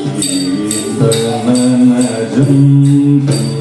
Hãy subscribe cho kênh Ghiền Mì Gõ Để không bỏ lỡ những video hấp dẫn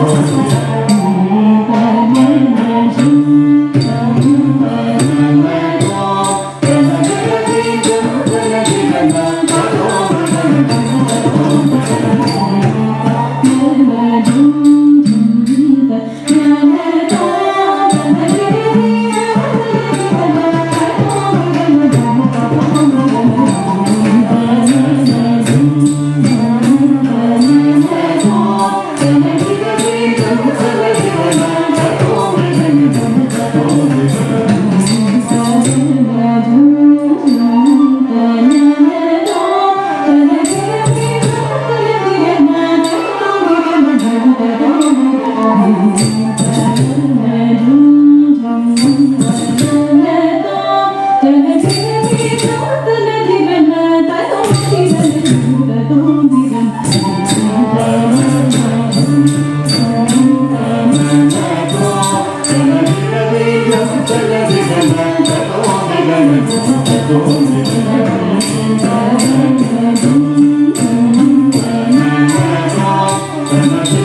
어.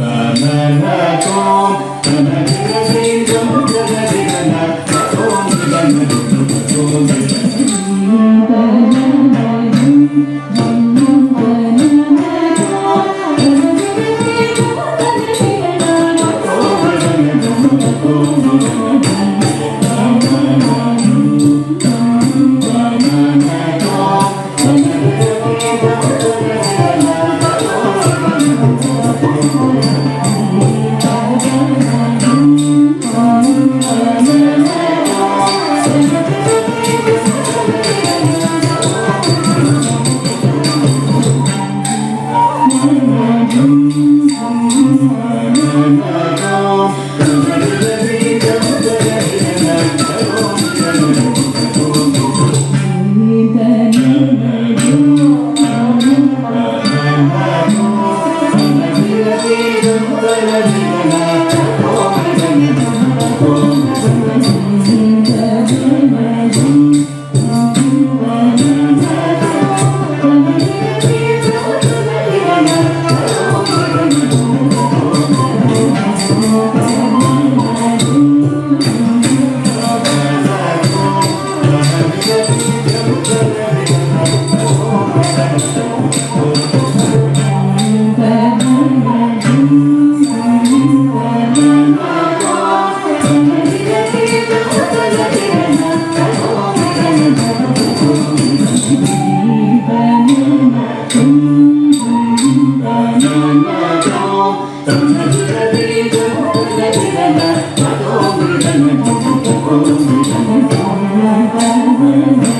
कनरतो कनरसे amen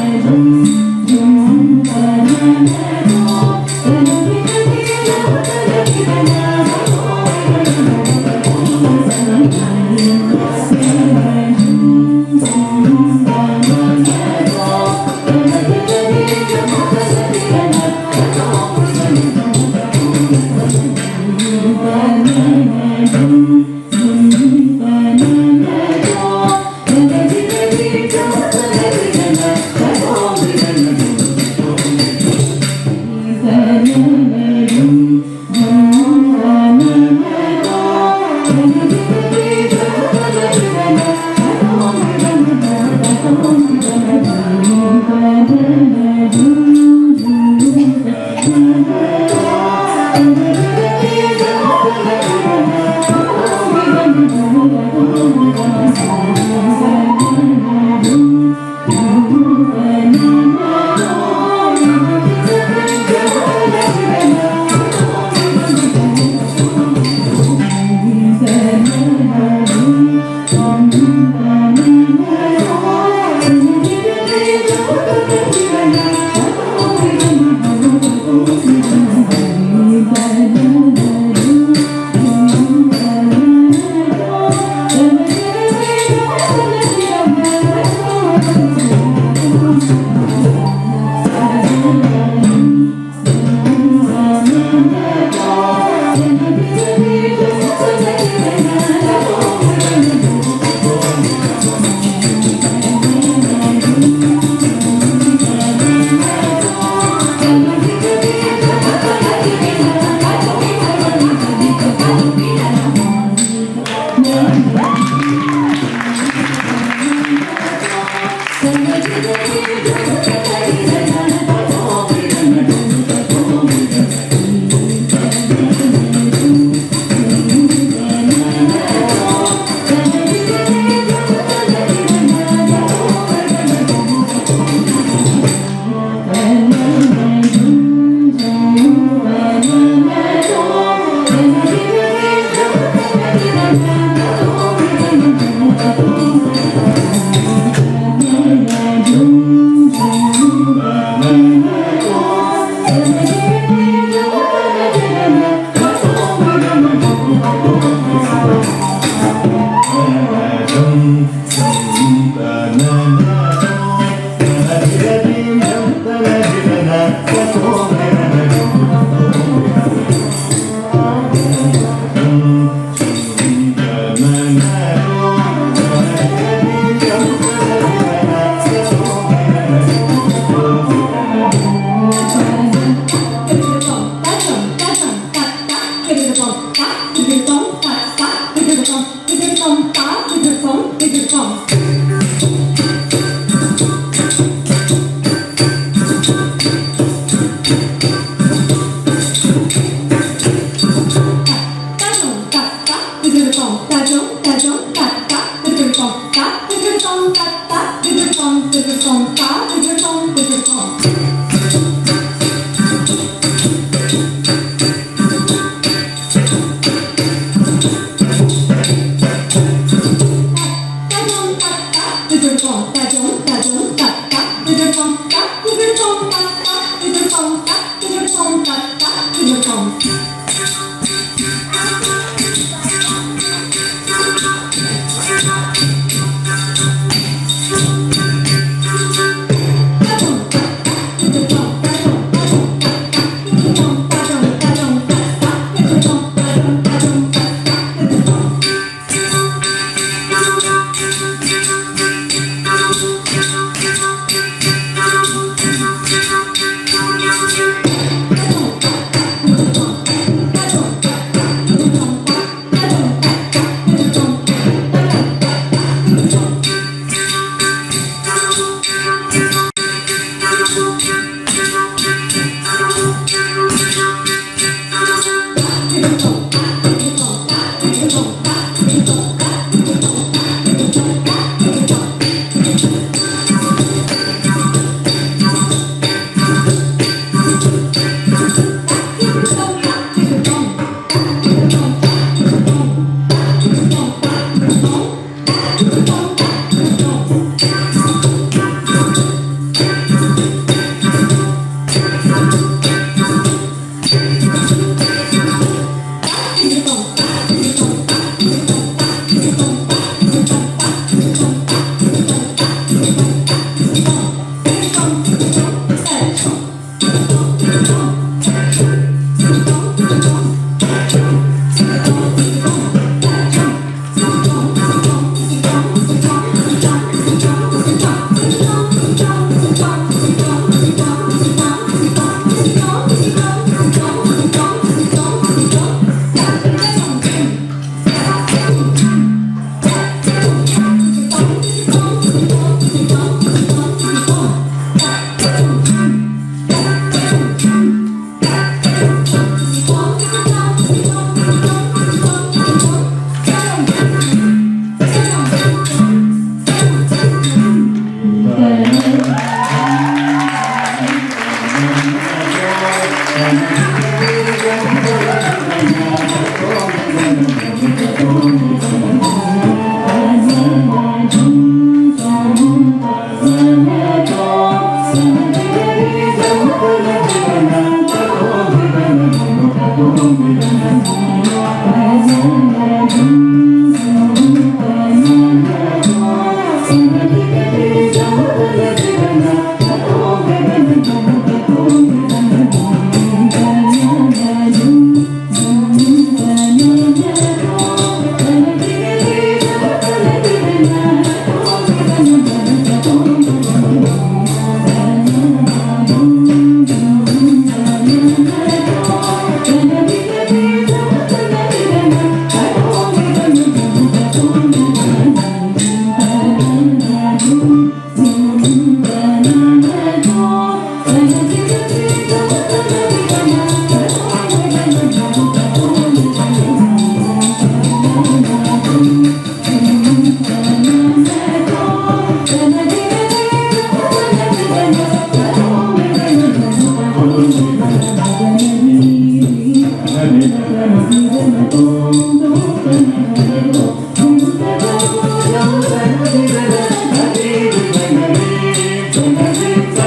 cá, thịt thịt trống, cá, cá, thịt thịt trồng, thịt thịt trồng, cá, thịt thịt phóng, thịt thịt trồng.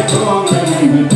처음